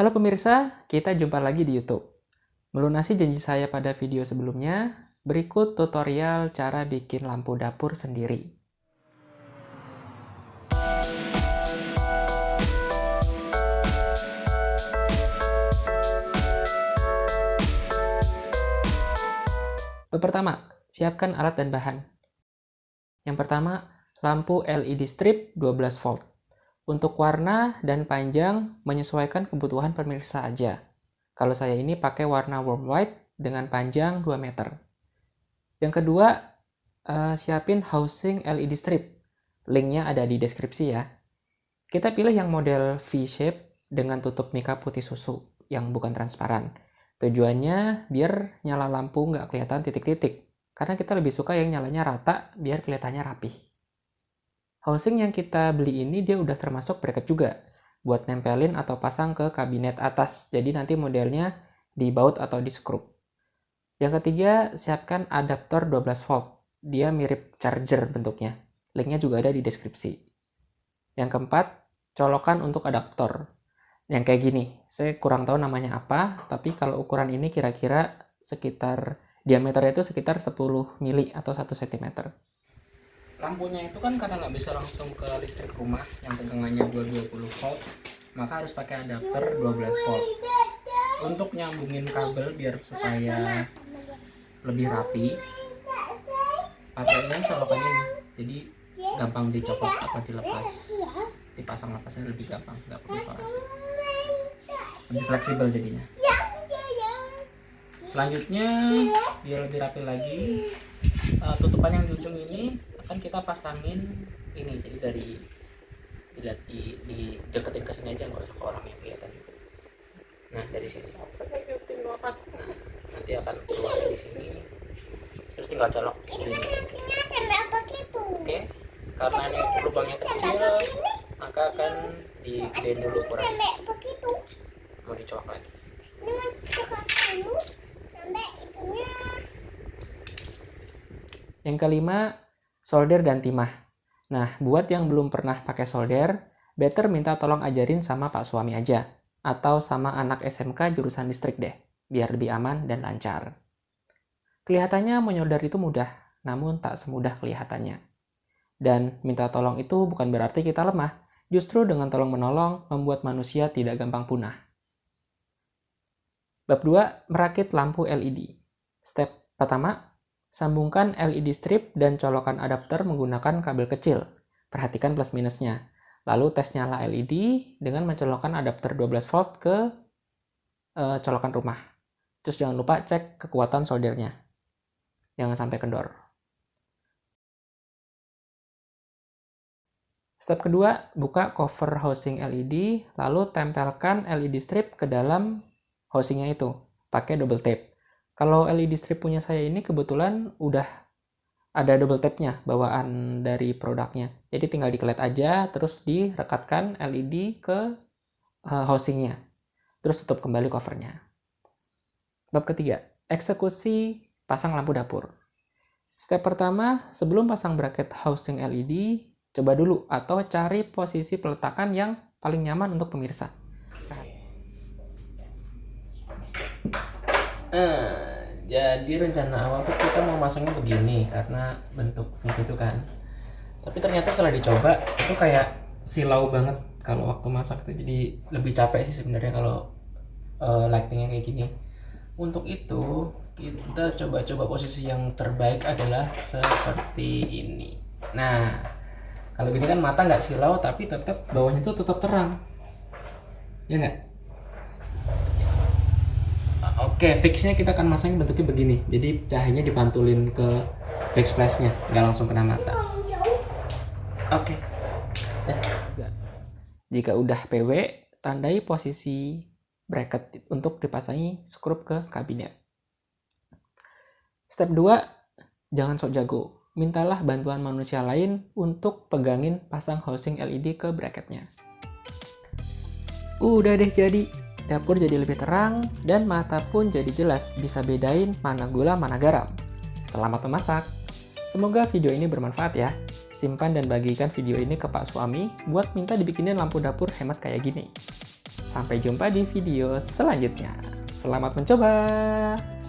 Halo pemirsa, kita jumpa lagi di YouTube. Melunasi janji saya pada video sebelumnya, berikut tutorial cara bikin lampu dapur sendiri. Pertama, siapkan alat dan bahan. Yang pertama, lampu LED strip 12 volt. Untuk warna dan panjang menyesuaikan kebutuhan pemirsa aja. Kalau saya ini pakai warna warm white dengan panjang 2 meter. Yang kedua, uh, siapin housing LED strip. Linknya ada di deskripsi ya. Kita pilih yang model V-shape dengan tutup mika putih susu yang bukan transparan. Tujuannya biar nyala lampu nggak kelihatan titik-titik. Karena kita lebih suka yang nyalanya rata biar kelihatannya rapih. Housing yang kita beli ini dia udah termasuk bracket juga buat nempelin atau pasang ke kabinet atas. Jadi nanti modelnya di baut atau di skrup. Yang ketiga, siapkan adaptor 12 volt. Dia mirip charger bentuknya. Linknya juga ada di deskripsi. Yang keempat, colokan untuk adaptor. Yang kayak gini, saya kurang tahu namanya apa, tapi kalau ukuran ini kira-kira sekitar diameternya itu sekitar 10 mili atau 1 cm lampunya itu kan karena nggak bisa langsung ke listrik rumah yang tegangannya 220 volt maka harus pakai adapter 12 volt. Untuk nyambungin kabel biar supaya lebih rapi pakainya colokan ini jadi gampang dicopot atau dilepas. Dipasang lepasnya lebih gampang nggak perlu isolasi lebih fleksibel jadinya. Selanjutnya biar lebih rapi lagi uh, tutupan yang di ujung ini kan kita pasangin ini jadi dari dilihat di, di deketin ke sini aja nggak usah ke orang yang kelihatan. Nah dari sini. Nah, nanti akan keluar dari sini. Terus tinggal colok. Ini oke. Karena ini lubangnya kecil maka akan digedein dulu kurang mau dicolok lagi. Yang kelima solder dan timah. Nah, buat yang belum pernah pakai solder, better minta tolong ajarin sama pak suami aja. Atau sama anak SMK jurusan listrik deh, biar lebih aman dan lancar. Kelihatannya menyolder itu mudah, namun tak semudah kelihatannya. Dan minta tolong itu bukan berarti kita lemah, justru dengan tolong menolong membuat manusia tidak gampang punah. Bab 2, merakit lampu LED. Step pertama, Sambungkan LED strip dan colokan adapter menggunakan kabel kecil. Perhatikan plus minusnya. Lalu tes nyala LED dengan mencolokkan adapter 12 volt ke e, colokan rumah. Terus jangan lupa cek kekuatan soldernya. Jangan sampai kendor. Step kedua, buka cover housing LED, lalu tempelkan LED strip ke dalam housingnya itu, pakai double tape. Kalau LED strip punya saya ini kebetulan udah ada double tape-nya bawaan dari produknya. Jadi tinggal dikelet aja, terus direkatkan LED ke uh, housingnya. Terus tutup kembali covernya. Bab ketiga, eksekusi pasang lampu dapur. Step pertama, sebelum pasang bracket housing LED, coba dulu atau cari posisi peletakan yang paling nyaman untuk pemirsa. Uh, jadi rencana awal tuh kita mau masangnya begini karena bentuk itu kan. Tapi ternyata setelah dicoba itu kayak silau banget kalau waktu masak itu jadi lebih capek sih sebenarnya kalau uh, lightingnya kayak gini. Untuk itu kita coba-coba posisi yang terbaik adalah seperti ini. Nah kalau gini kan mata nggak silau tapi tetap bawahnya tuh tetap terang. Ya nggak Oke, fixnya kita akan masang bentuknya begini. Jadi cahayanya dipantulin ke backsplash-nya, nggak langsung kena mata. Oke. Ya. Jika udah PW, tandai posisi bracket untuk dipasangi skrup ke kabinet. Step 2, jangan sok jago. Mintalah bantuan manusia lain untuk pegangin pasang housing LED ke bracketnya. Udah deh jadi dapur jadi lebih terang, dan mata pun jadi jelas bisa bedain mana gula mana garam. Selamat memasak! Semoga video ini bermanfaat ya. Simpan dan bagikan video ini ke pak suami buat minta dibikinin lampu dapur hemat kayak gini. Sampai jumpa di video selanjutnya. Selamat mencoba!